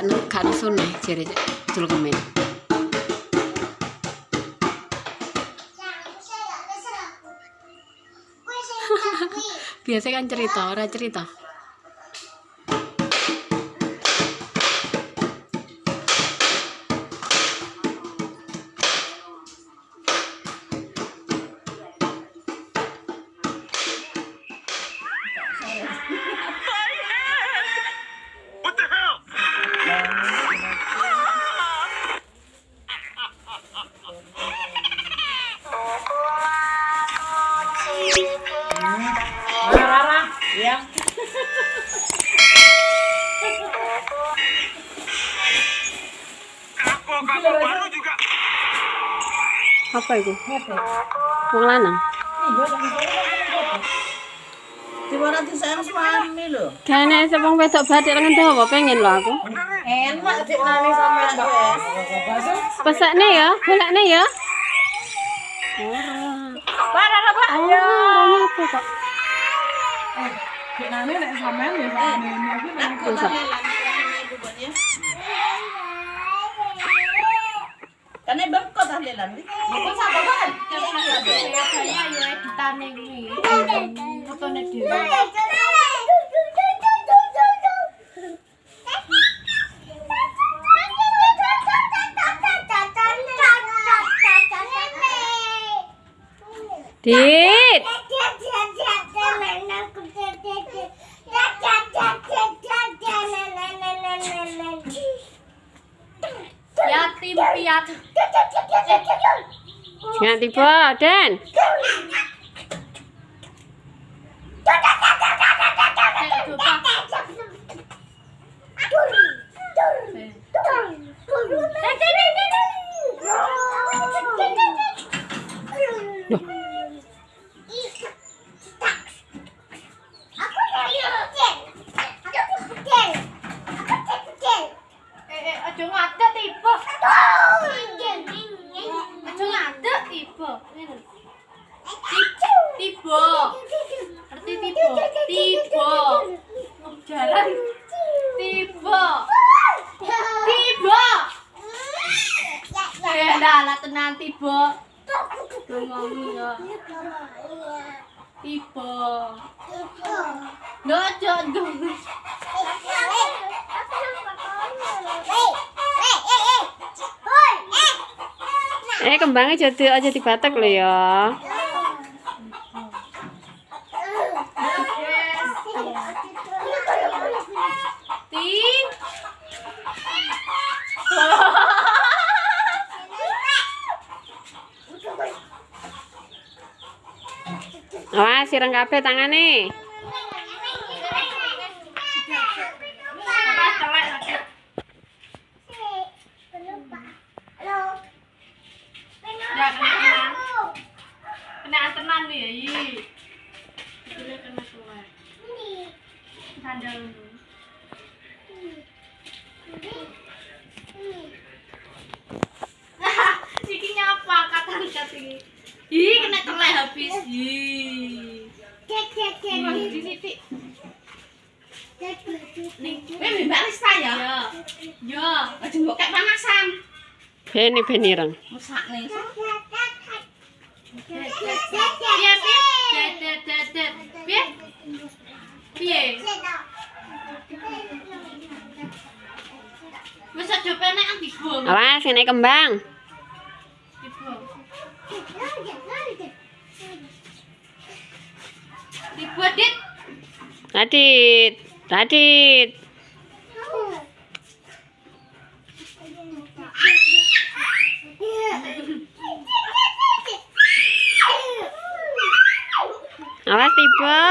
gak nusun nih jere jul kemen biasa kan cerita ora cerita Baru juga. apa itu wong lanang Di mana di sayang suami lo. kene sepong wedok batik lengan pengen lo aku Enak nani sama ya bolakne ya Para apa? Ayo. orangnya apa kok Dik nane nek sampean ya sampean ini iki nek Aku tak dit Yatim piatu. jangan tiba dan Eh, eh, aja ngadeg tiba. Aja ngadeg tiba. Ngene. Tiba. Ngerti tiba? Tiba. Jalan. Tiba. Tiba. Eh, dah lah tenan tiba. Ngomong ya. Nggak aja dong. eh kembangnya jadi aja dibatek lo ya sireng kabeh tangane Ya kena tenan. Tuan. Sandal titik. Cek. Mbak Lista ya? Iya. Yo, aja mbok kek panasan. Beni benireng. Musak nih. Ya, ya, ya, ya, ya. Piye? Piye? Wis aja penek ambis. Awas, sini kembang. Radit Radit. Awas tiba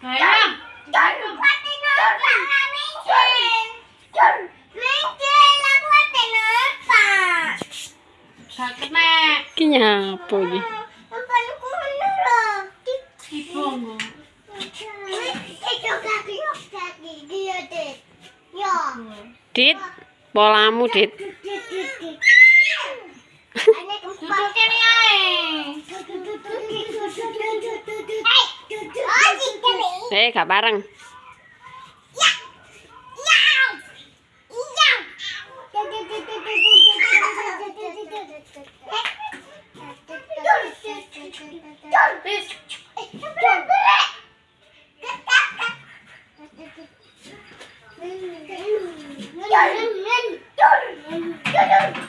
Bayang. Gak niña, Polly. Papá, no como nada. ¿Qué pongo? Tit, bolamu, Tit. Eh, gak bareng. 就是你就是你就是你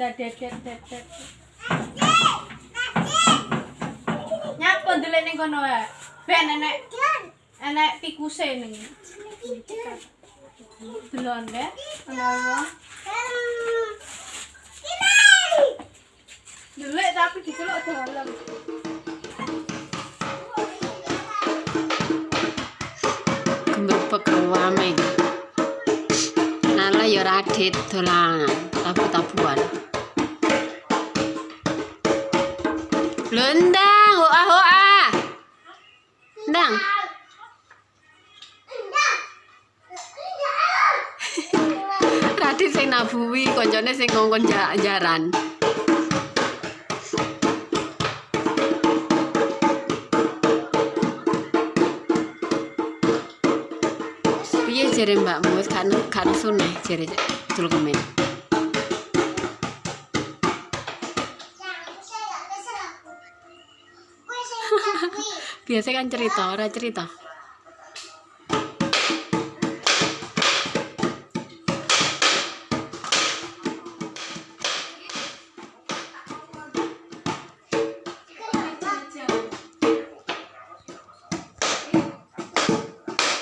Dah ning kono ya. Ben enek enek tikuse ning. Delon ya. Ana wong. Tapi diceluk dalam. Nala ya radit dolanan, tabu-tabuan. Lho ndang, hoa hoa. Ndang. Radit sing nabuhi, koncone sing ngongkon ja- jaran. Piye jere mbakmu wis kan kan suneh jere dul kemen. Biasa kan cerita, ora cerita.